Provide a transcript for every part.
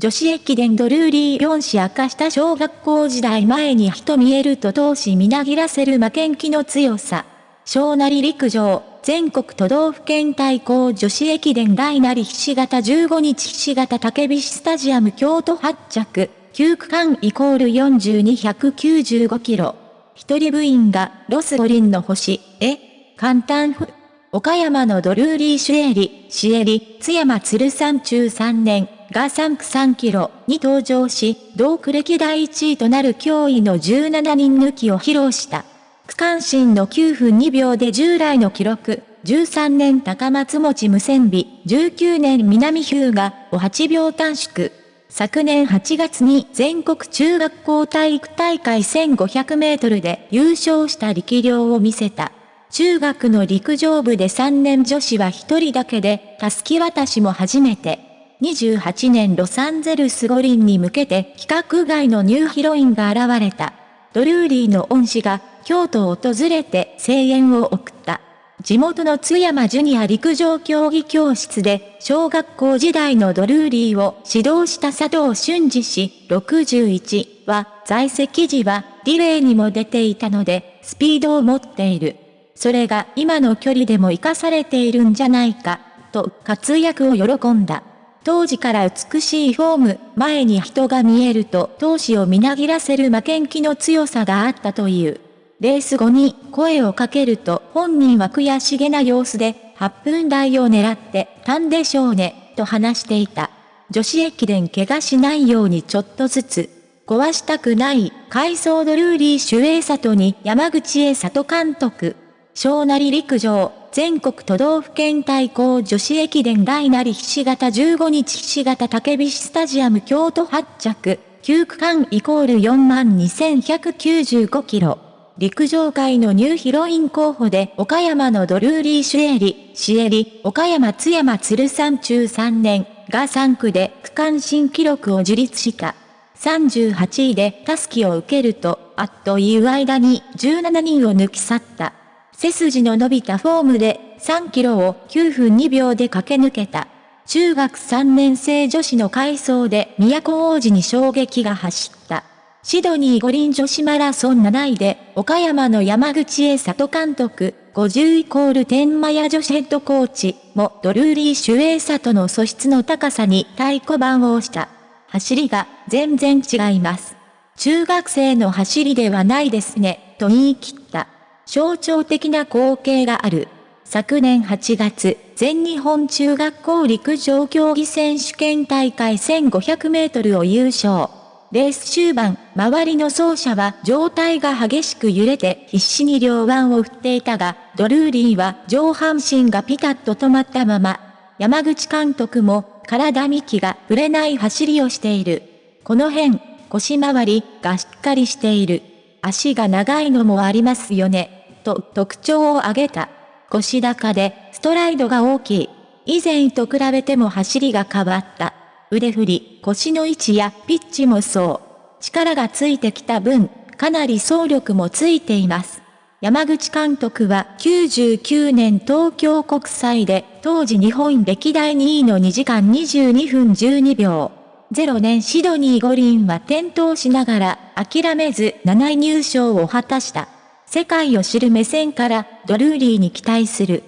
女子駅伝ドルーリー4市明かした小学校時代前に人見えると闘志みなぎらせる負けん気の強さ。小なり陸上、全国都道府県対抗女子駅伝大なりひし形15日ひし形竹菱スタジアム京都発着、9区間イコール4295キロ。一人部員がロス五輪の星、え？簡単ふ。岡山のドルーリーシュエリ、シエリ、津山鶴山中3年、が3区3キロに登場し、同区歴第1位となる驚異の17人抜きを披露した。区間新の9分2秒で従来の記録、13年高松持無線美、19年南日向を8秒短縮。昨年8月に全国中学校体育大会1500メートルで優勝した力量を見せた。中学の陸上部で3年女子は1人だけで、たすき渡しも初めて。28年ロサンゼルス五輪に向けて規格外のニューヒロインが現れた。ドルーリーの恩師が京都を訪れて声援を送った。地元の津山ジュニア陸上競技教室で小学校時代のドルーリーを指導した佐藤俊二氏61は在籍時はリレーにも出ていたのでスピードを持っている。それが今の距離でも活かされているんじゃないか、と活躍を喜んだ。当時から美しいフォーム、前に人が見えると闘志をみなぎらせる負けん気の強さがあったという。レース後に声をかけると本人は悔しげな様子で8分台を狙ってたんでしょうね、と話していた。女子駅伝怪我しないようにちょっとずつ。壊したくない、海藻ドルーリー守衛里に山口へ里監督。小なり陸上、全国都道府県対抗女子駅伝大なりひし形15日ひし形竹菱スタジアム京都発着、9区間イコール42,195キロ。陸上界のニューヒロイン候補で岡山のドルーリーシュエリ、シエリ、岡山津山鶴山中3年が3区で区間新記録を樹立した。38位でタスキを受けると、あっという間に17人を抜き去った。背筋の伸びたフォームで3キロを9分2秒で駆け抜けた。中学3年生女子の回走で都王子に衝撃が走った。シドニー五輪女子マラソン7位で岡山の山口栄里監督50イコール天満屋女子ヘッドコーチもドルーリーシュエイ里の素質の高さに太鼓判を押した。走りが全然違います。中学生の走りではないですね、と言い切った。象徴的な光景がある。昨年8月、全日本中学校陸上競技選手権大会1500メートルを優勝。レース終盤、周りの走者は状態が激しく揺れて必死に両腕を振っていたが、ドルーリーは上半身がピタッと止まったまま、山口監督も体幹がぶれない走りをしている。この辺、腰回りがしっかりしている。足が長いのもありますよね。と特徴を挙げた。腰高でストライドが大きい。以前と比べても走りが変わった。腕振り、腰の位置やピッチもそう。力がついてきた分、かなり走力もついています。山口監督は99年東京国際で当時日本歴代2位の2時間22分12秒。0年シドニー五輪は転倒しながら諦めず7位入賞を果たした。世界を知る目線からドルーリーに期待する。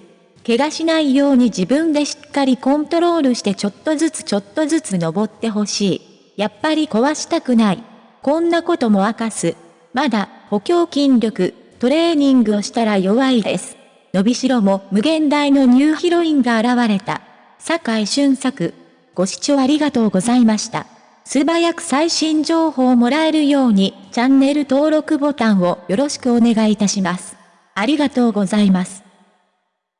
怪我しないように自分でしっかりコントロールしてちょっとずつちょっとずつ登ってほしい。やっぱり壊したくない。こんなことも明かす。まだ補強筋力、トレーニングをしたら弱いです。伸びしろも無限大のニューヒロインが現れた。坂井俊作。ご視聴ありがとうございました。素早く最新情報をもらえるように、チャンネル登録ボタンをよろしくお願いいたします。ありがとうございます。